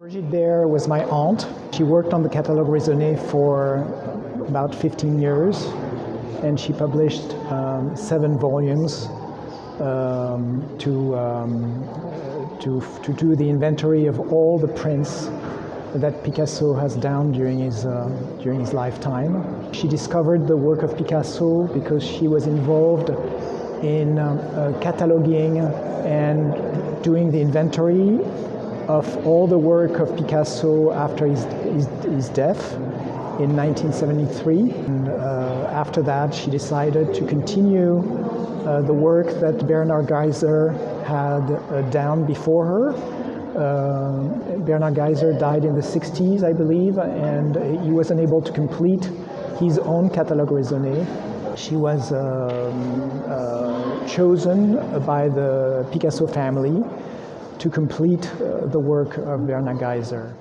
Brigitte Baer was my aunt. She worked on the Catalogue Raisonné for about 15 years and she published um, seven volumes um, to, um, to, to do the inventory of all the prints that Picasso has done during his, uh, during his lifetime. She discovered the work of Picasso because she was involved in um, uh, cataloging and doing the inventory of all the work of Picasso after his, his, his death in 1973. And, uh, after that, she decided to continue uh, the work that Bernhard Geiser had uh, done before her. Uh, Bernhard Geiser died in the 60s, I believe, and he was unable to complete his own catalogue raisonné. She was um, uh, chosen by the Picasso family to complete uh, the work of Bernhard Geiser.